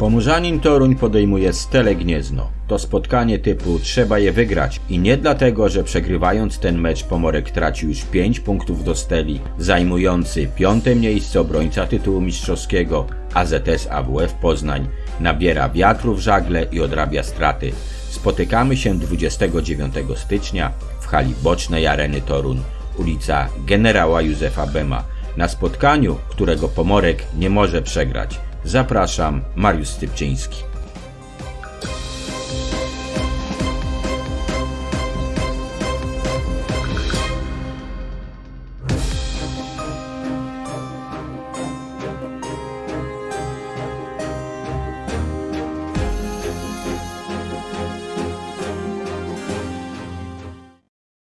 Pomorzanin Toruń podejmuje Stele Gniezno. To spotkanie typu trzeba je wygrać i nie dlatego, że przegrywając ten mecz Pomorek traci już 5 punktów do Steli, zajmujący piąte miejsce obrońca tytułu mistrzowskiego AZS AWF Poznań nabiera wiatru w żagle i odrabia straty. Spotykamy się 29 stycznia w hali bocznej Areny Torun, ulica Generała Józefa Bema, na spotkaniu, którego Pomorek nie może przegrać. Zapraszam, Mariusz Stypczyński.